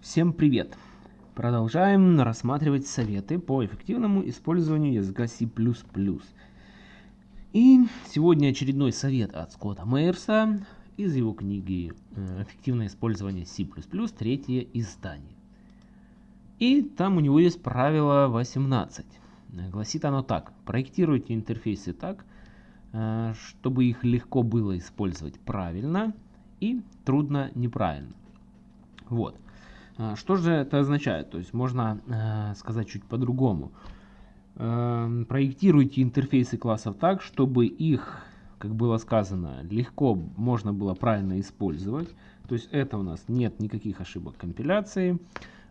Всем привет! Продолжаем рассматривать советы по эффективному использованию языка C++. И сегодня очередной совет от Скотта Мейерса из его книги э, «Эффективное использование C++. Третье издание». И там у него есть правило 18. Гласит оно так. Проектируйте интерфейсы так, э, чтобы их легко было использовать правильно и трудно неправильно. Вот. А, что же это означает? То есть можно э, сказать чуть по-другому. Э, проектируйте интерфейсы классов так, чтобы их, как было сказано, легко можно было правильно использовать. То есть это у нас нет никаких ошибок компиляции,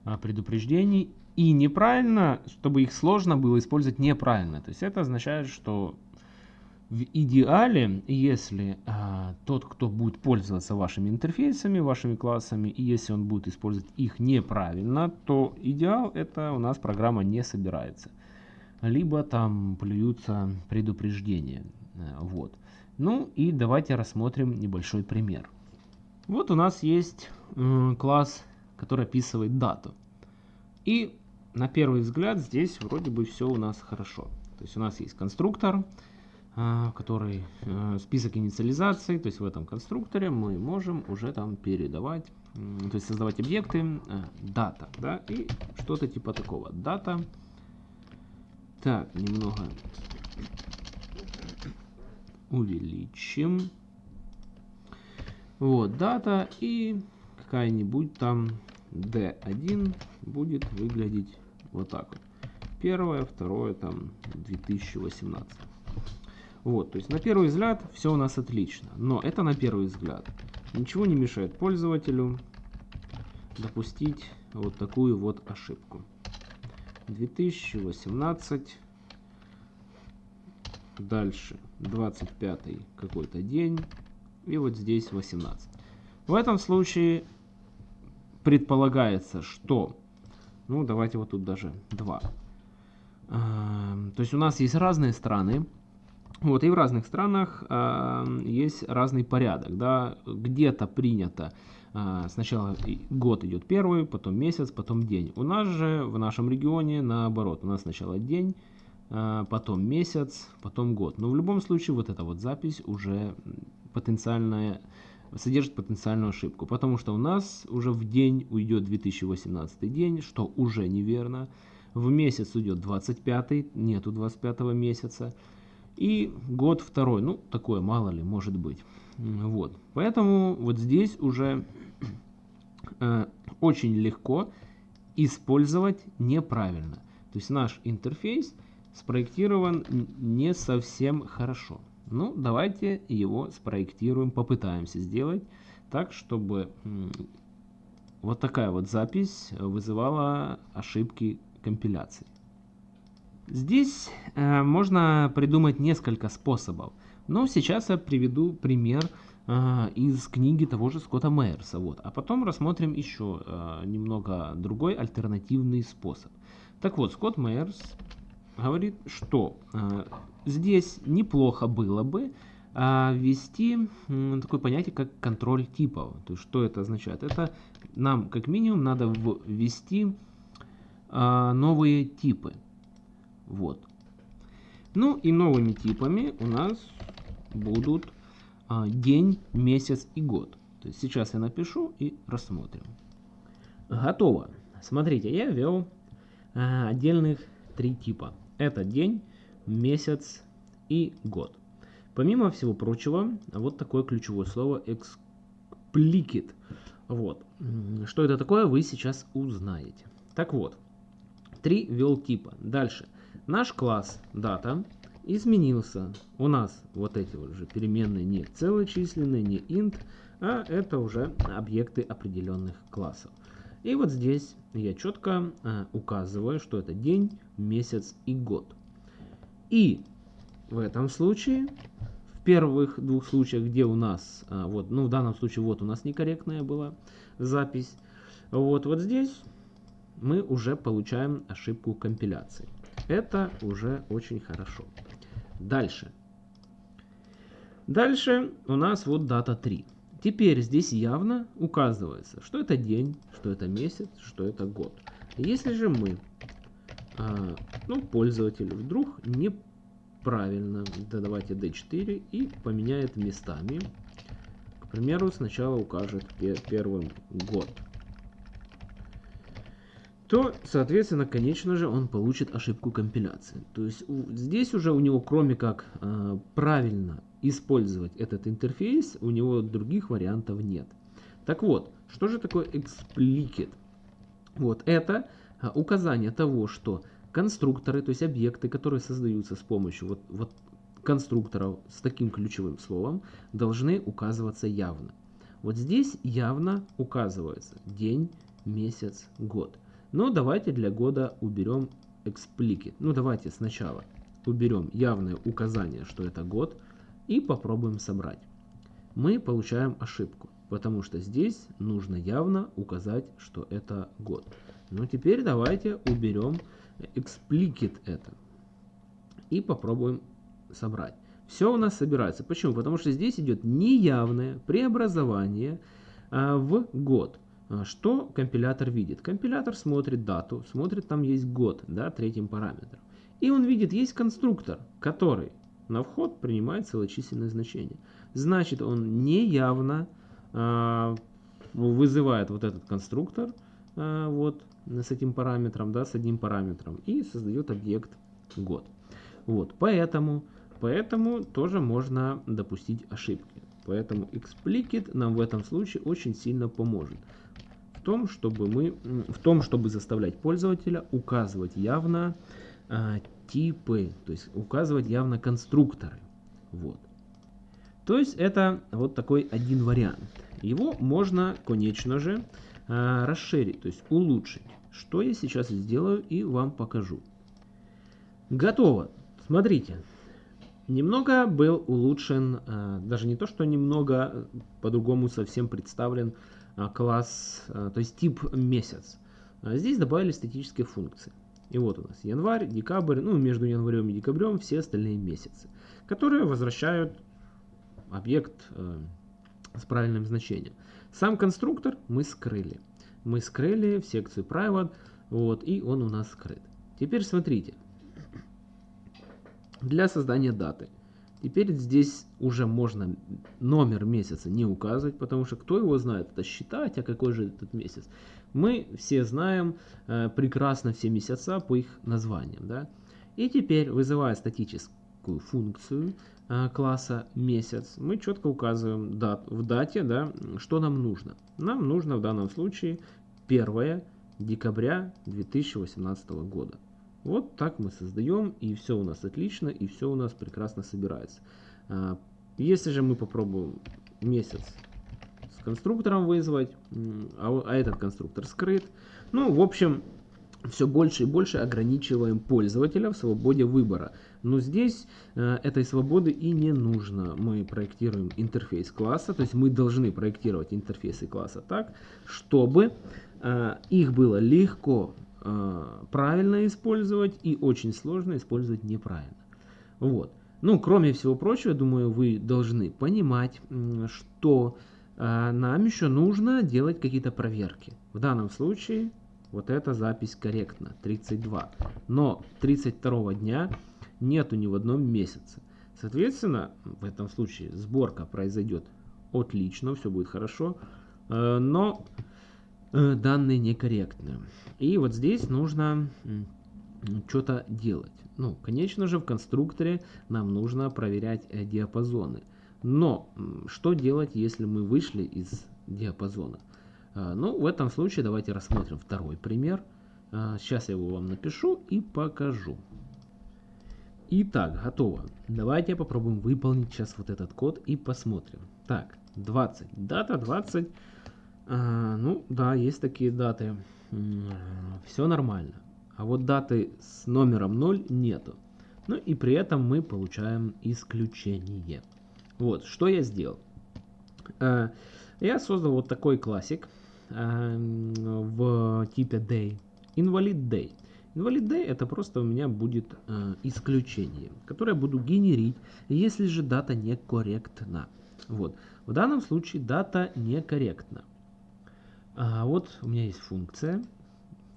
э, предупреждений. И неправильно, чтобы их сложно было использовать неправильно. То есть это означает, что в идеале, если а, тот, кто будет пользоваться вашими интерфейсами, вашими классами, и если он будет использовать их неправильно, то идеал это у нас программа не собирается. Либо там плюются предупреждения. А, вот. Ну и давайте рассмотрим небольшой пример. Вот у нас есть э, класс, который описывает дату. И на первый взгляд здесь вроде бы все у нас хорошо. То есть у нас есть конструктор, а, который э, список инициализации, то есть в этом конструкторе мы можем уже там передавать, то есть создавать объекты, э, дата, да, и что-то типа такого. Дата. Так, немного увеличим. Вот, дата и какая-нибудь там D1 будет выглядеть вот так вот. Первое, второе, там 2018. Вот, то есть на первый взгляд все у нас отлично, но это на первый взгляд. Ничего не мешает пользователю допустить вот такую вот ошибку. 2018, дальше 25 какой-то день и вот здесь 18. В этом случае предполагается, что, ну давайте вот тут даже 2. То есть у нас есть разные страны, вот, и в разных странах э, есть разный порядок. Да? Где-то принято э, сначала год идет первый, потом месяц, потом день. У нас же в нашем регионе наоборот. У нас сначала день, э, потом месяц, потом год. Но в любом случае вот эта вот запись уже потенциальная содержит потенциальную ошибку, потому что у нас уже в день уйдет 2018 день, что уже неверно. В месяц уйдет 25, нету 25 месяца. И год второй, ну, такое мало ли, может быть. Вот. Поэтому вот здесь уже э, очень легко использовать неправильно. То есть наш интерфейс спроектирован не совсем хорошо. Ну, давайте его спроектируем, попытаемся сделать так, чтобы вот такая вот запись вызывала ошибки компиляции. Здесь э, можно придумать несколько способов. Но сейчас я приведу пример э, из книги того же Скотта Мейерса. Вот. А потом рассмотрим еще э, немного другой альтернативный способ. Так вот, Скотт Мейерс говорит, что э, здесь неплохо было бы э, ввести э, такое понятие, как контроль типов. То есть, что это означает? Это нам, как минимум, надо ввести э, новые типы. Вот. Ну и новыми типами у нас будут а, день, месяц и год. То есть сейчас я напишу и рассмотрим. Готово. Смотрите, я ввел а, отдельных три типа. Это день, месяц и год. Помимо всего прочего, вот такое ключевое слово explicit. Вот. Что это такое, вы сейчас узнаете. Так вот, три ввел типа. Дальше. Наш класс дата изменился. У нас вот эти вот же переменные не целочисленные, не int, а это уже объекты определенных классов. И вот здесь я четко э, указываю, что это день, месяц и год. И в этом случае, в первых двух случаях, где у нас, э, вот, ну в данном случае вот у нас некорректная была запись, вот, вот здесь мы уже получаем ошибку компиляции. Это уже очень хорошо. Дальше. Дальше у нас вот дата 3. Теперь здесь явно указывается, что это день, что это месяц, что это год. Если же мы, а, ну, пользователь вдруг неправильно, да давайте D4 и поменяет местами, к примеру, сначала укажет первым год, то, соответственно, конечно же, он получит ошибку компиляции. То есть здесь уже у него, кроме как э, правильно использовать этот интерфейс, у него других вариантов нет. Так вот, что же такое explicit? Вот это а, указание того, что конструкторы, то есть объекты, которые создаются с помощью вот, вот конструкторов с таким ключевым словом, должны указываться явно. Вот здесь явно указывается день, месяц, год. Но давайте для года уберем explicit. Ну давайте сначала уберем явное указание, что это год, и попробуем собрать. Мы получаем ошибку, потому что здесь нужно явно указать, что это год. Но теперь давайте уберем explicit это и попробуем собрать. Все у нас собирается. Почему? Потому что здесь идет неявное преобразование а, в год. А, что компилятор видит? Компилятор смотрит дату, смотрит, там есть год, да, третьим параметром. И он видит, есть конструктор, который на вход принимает целочисленное значение. Значит, он неявно э, вызывает вот этот конструктор э, вот, с этим параметром, да, с одним параметром, и создает объект год. Вот, поэтому, поэтому тоже можно допустить ошибки. Поэтому explicit нам в этом случае очень сильно поможет в том, чтобы мы, в том, чтобы заставлять пользователя указывать явно а, типы, то есть указывать явно конструкторы. Вот. То есть это вот такой один вариант. Его можно, конечно же, а, расширить, то есть улучшить. Что я сейчас сделаю и вам покажу. Готово. Смотрите. Немного был улучшен, а, даже не то, что немного, по-другому совсем представлен класс, то есть тип месяц. Здесь добавили статические функции. И вот у нас январь, декабрь, ну между январем и декабрем все остальные месяцы, которые возвращают объект э, с правильным значением. Сам конструктор мы скрыли. Мы скрыли в секцию private, вот, и он у нас скрыт. Теперь смотрите. Для создания даты. Теперь здесь уже можно номер месяца не указывать, потому что кто его знает, это считать, а какой же этот месяц. Мы все знаем э, прекрасно все месяца по их названиям. Да? И теперь, вызывая статическую функцию э, класса месяц, мы четко указываем дат, в дате, да, что нам нужно. Нам нужно в данном случае 1 декабря 2018 года. Вот так мы создаем, и все у нас отлично, и все у нас прекрасно собирается. А, если же мы попробуем месяц с конструктором вызвать, а, а этот конструктор скрыт. Ну, в общем, все больше и больше ограничиваем пользователя в свободе выбора. Но здесь э, этой свободы и не нужно. Мы проектируем интерфейс класса, то есть мы должны проектировать интерфейсы класса так, чтобы э, их было легко правильно использовать и очень сложно использовать неправильно. Вот. Ну, кроме всего прочего, думаю, вы должны понимать, что а, нам еще нужно делать какие-то проверки. В данном случае вот эта запись корректна, 32. Но 32 дня нету ни в одном месяце. Соответственно, в этом случае сборка произойдет отлично, все будет хорошо, э, но э, данные некорректны. И вот здесь нужно что-то делать. Ну, конечно же, в конструкторе нам нужно проверять э, диапазоны. Но что делать, если мы вышли из диапазона? А, ну, в этом случае давайте рассмотрим второй пример. Сейчас я его вам напишу и покажу. Итак, готово. Давайте попробуем выполнить сейчас вот этот код и посмотрим. Так, 20. Дата 20. А, ну, да, есть такие даты. Все нормально. А вот даты с номером 0 нету. Ну и при этом мы получаем исключение. Вот, что я сделал. Э, я создал вот такой классик э, в типе day. Invalid day. Invalid day это просто у меня будет исключение, которое буду генерить, если же дата некорректна. Вот. В данном случае дата некорректна. А вот у меня есть функция,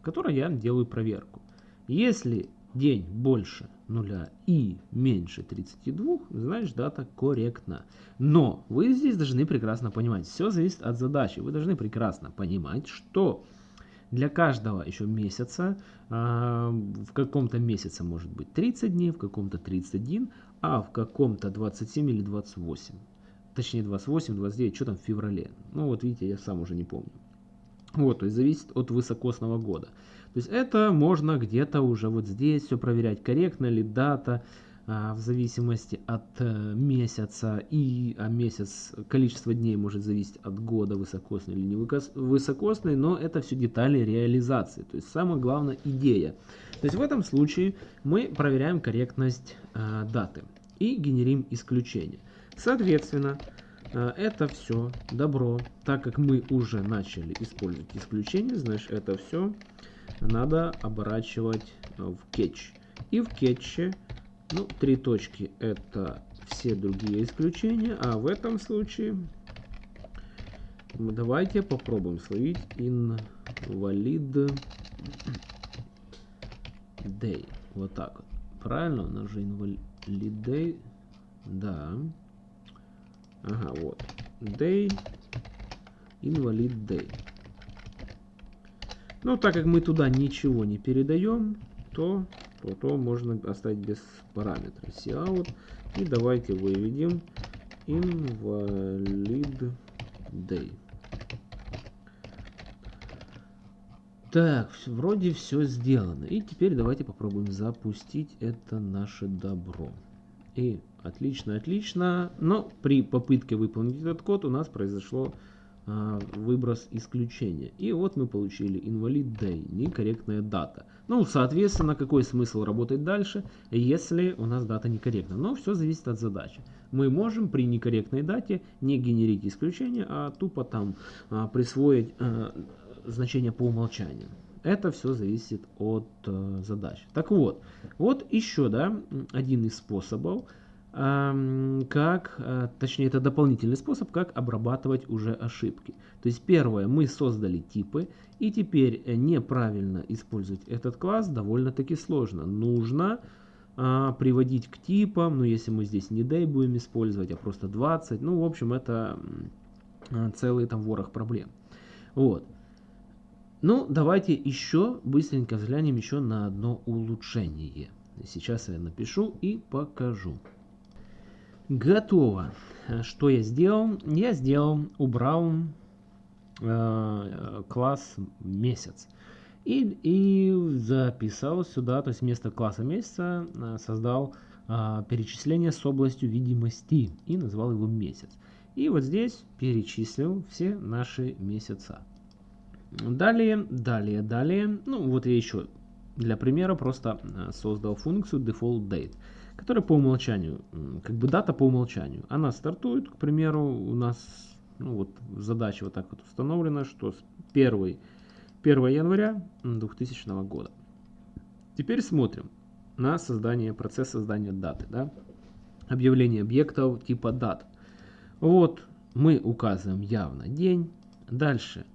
в которой я делаю проверку. Если день больше нуля и меньше 32, значит дата корректна. Но вы здесь должны прекрасно понимать, все зависит от задачи. Вы должны прекрасно понимать, что для каждого еще месяца, а, в каком-то месяце может быть 30 дней, в каком-то 31, а в каком-то 27 или 28. Точнее 28, 29, что там в феврале. Ну вот видите, я сам уже не помню. Вот, то есть зависит от высокосного года. То есть это можно где-то уже вот здесь все проверять, корректно ли дата, а, в зависимости от э, месяца. И а месяц, количество дней может зависеть от года, высокосный или не высокосный, но это все детали реализации. То есть самое главное идея. То есть в этом случае мы проверяем корректность э, даты и генерим исключение. Соответственно, это все добро, так как мы уже начали использовать исключение, значит это все надо оборачивать в кетч. И в кетче, ну, три точки это все другие исключения, а в этом случае давайте попробуем словить invalid day. Вот так вот. Правильно? У нас же invalid day. Да. Ага, вот. Day. Invalid day. Но так как мы туда ничего не передаем, то, то, то можно оставить без параметра cout. И давайте выведем invalid day. Так, вроде все сделано. И теперь давайте попробуем запустить это наше добро. И отлично, отлично. Но при попытке выполнить этот код у нас произошло а, выброс исключения. И вот мы получили invalid day, некорректная дата. Ну, соответственно, какой смысл работать дальше, если у нас дата некорректна? Но все зависит от задачи. Мы можем при некорректной дате не генерить исключение, а тупо там а, присвоить а, значение по умолчанию. Это все зависит от а, задач. Так вот, вот еще да, один из способов как, э, точнее это дополнительный способ, как обрабатывать уже ошибки. То есть первое, мы создали типы, и теперь э, неправильно использовать этот класс довольно-таки сложно. Нужно а, приводить к типам, ну если мы здесь не day будем использовать, а просто 20, ну в общем это а, целый там ворох проблем. Вот. Ну давайте еще быстренько взглянем еще на одно улучшение. Сейчас я напишу и покажу. Готово. Что я сделал? Я сделал, убрал э, класс месяц. И, и записал сюда, то есть вместо класса месяца э, создал э, перечисление с областью видимости и назвал его месяц. И вот здесь перечислил все наши месяца. Далее, далее, далее, ну вот я еще для примера просто э, создал функцию default date которая по умолчанию, как бы дата по умолчанию. Она стартует, к примеру, у нас ну, вот задача вот так вот установлена, что с 1, 1 января 2000 года. Теперь смотрим на создание, процесс создания даты. Да? Объявление объектов типа дат. Вот мы указываем явно день. Дальше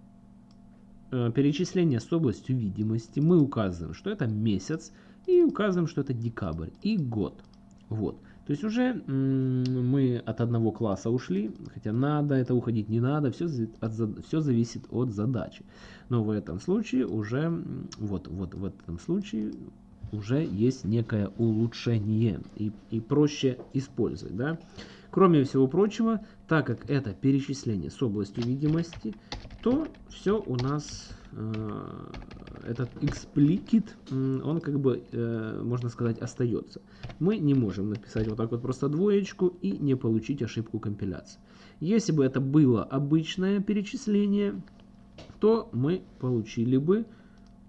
перечисление с областью видимости. Мы указываем, что это месяц. И указываем, что это декабрь и год. Вот. То есть уже мы от одного класса ушли, хотя надо это уходить, не надо, все, от, все зависит от задачи. Но в этом случае уже, вот, вот в этом случае уже есть некое улучшение и, и проще использовать. Да? Кроме всего прочего, так как это перечисление с областью видимости, то все у нас э, этот explicit, он как бы, э, можно сказать, остается. Мы не можем написать вот так вот просто двоечку и не получить ошибку компиляции. Если бы это было обычное перечисление, то мы получили бы,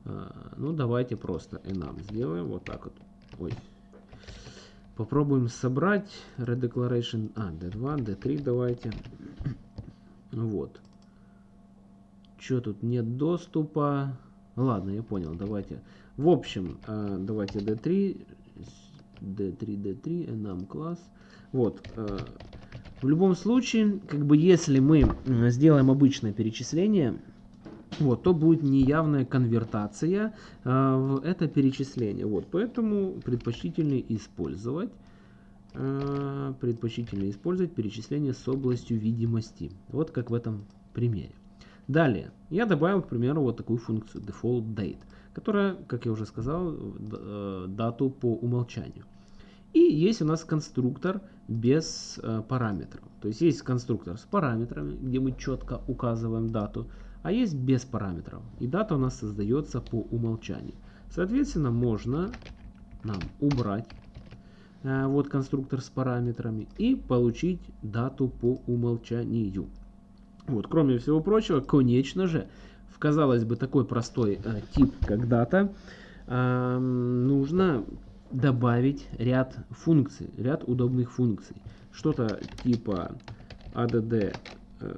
э, ну давайте просто enum сделаем вот так вот. Ой. Попробуем собрать redeclaration, а, d2, d3 давайте. Вот. Что тут нет доступа? Ладно, я понял, давайте. В общем, э, давайте D3, D3, D3, enum класс. Вот, э, В любом случае, как бы если мы сделаем обычное перечисление, вот, то будет неявная конвертация э, в это перечисление. Вот, поэтому предпочтительнее использовать э, предпочтительнее использовать перечисление с областью видимости. Вот как в этом примере. Далее, я добавил, к примеру, вот такую функцию default date, которая, как я уже сказал, э, дату по умолчанию. И есть у нас конструктор без э, параметров. То есть есть конструктор с параметрами, где мы четко указываем дату, а есть без параметров. И дата у нас создается по умолчанию. Соответственно, можно нам убрать э, вот конструктор с параметрами и получить дату по умолчанию. Вот, кроме всего прочего, конечно же, в, казалось бы, такой простой э, тип, как дата, э, нужно добавить ряд функций, ряд удобных функций. Что-то типа add э,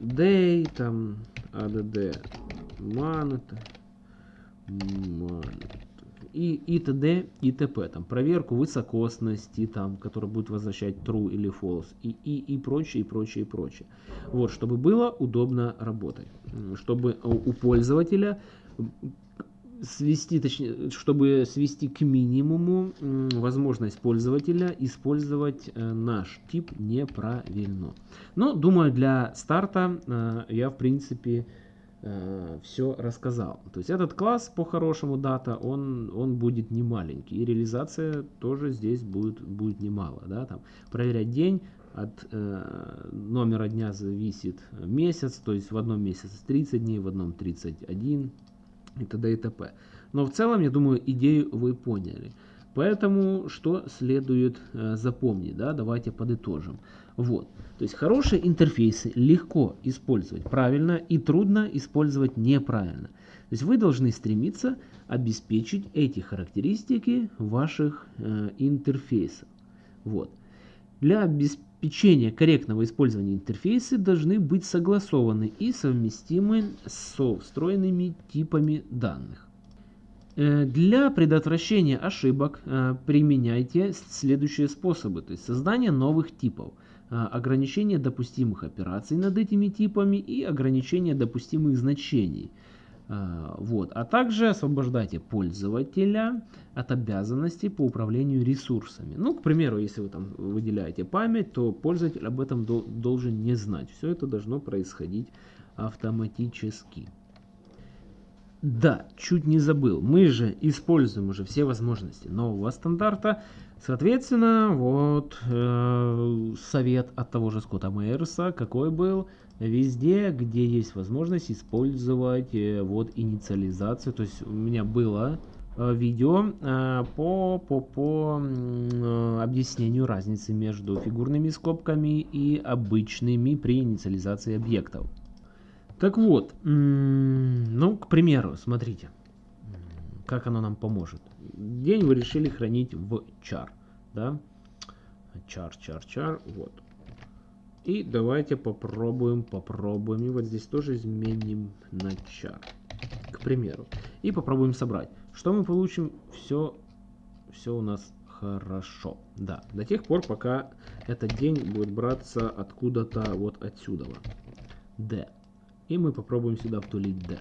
day, там add month, month и, и т.д. и т.п. Там, проверку высокосности, там, которая будет возвращать true или false, и, и, и прочее, и прочее, и прочее. Вот, чтобы было удобно работать. Чтобы у пользователя свести, точнее, чтобы свести к минимуму возможность пользователя использовать э, наш тип неправильно. Но, думаю, для старта э, я, в принципе, Э, все рассказал. То есть этот класс по-хорошему дата, он, он будет не маленький. И реализация тоже здесь будет, будет немало. Да? Там, проверять день, от э, номера дня зависит месяц, то есть в одном месяце 30 дней, в одном 31 и т.д. и т.п. Но в целом, я думаю, идею вы поняли. Поэтому что следует э, запомнить, да, давайте подытожим. Вот. То есть хорошие интерфейсы легко использовать правильно и трудно использовать неправильно. То есть вы должны стремиться обеспечить эти характеристики ваших э, интерфейсов. Вот. Для обеспечения корректного использования интерфейсы должны быть согласованы и совместимы со встроенными типами данных. Э, для предотвращения ошибок э, применяйте следующие способы. То есть создание новых типов, э, ограничение допустимых операций над этими типами и ограничение допустимых значений. Вот. А также освобождайте пользователя от обязанностей по управлению ресурсами. Ну, к примеру, если вы там выделяете память, то пользователь об этом должен не знать. Все это должно происходить автоматически. Да, чуть не забыл. Мы же используем уже все возможности нового стандарта. Соответственно, вот э, совет от того же Скотта Мейерса какой был. Везде, где есть возможность использовать э, вот инициализацию. То есть у меня было э, видео э, по, по, по э, объяснению разницы между фигурными скобками и обычными при инициализации объектов. Так вот, ну, к примеру, смотрите, как оно нам поможет. День вы решили хранить в char, да? Char, char, char, вот. И давайте попробуем, попробуем. И вот здесь тоже изменим на char, к примеру. И попробуем собрать. Что мы получим? Все, все у нас хорошо. Да, до тех пор, пока этот день будет браться откуда-то вот отсюда. D. И мы попробуем сюда втулить D.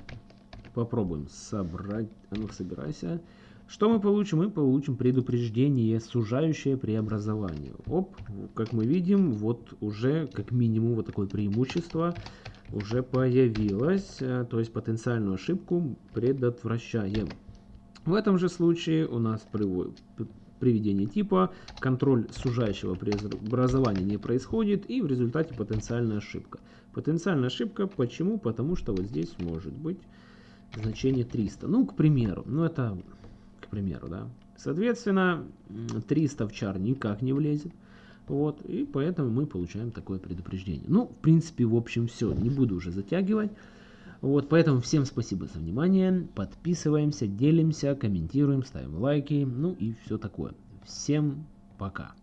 Попробуем собрать. А ну собирайся. Что мы получим? Мы получим предупреждение, сужающее преобразование. Оп, как мы видим, вот уже как минимум вот такое преимущество уже появилось. Э, то есть потенциальную ошибку предотвращаем. В этом же случае у нас приведение типа, контроль сужающего преобразования не происходит и в результате потенциальная ошибка. Потенциальная ошибка почему? Потому что вот здесь может быть значение 300. Ну, к примеру, ну это к примеру, да. Соответственно, 300 в чар никак не влезет. Вот, и поэтому мы получаем такое предупреждение. Ну, в принципе, в общем, все. Не буду уже затягивать. Вот, поэтому всем спасибо за внимание. Подписываемся, делимся, комментируем, ставим лайки, ну и все такое. Всем пока.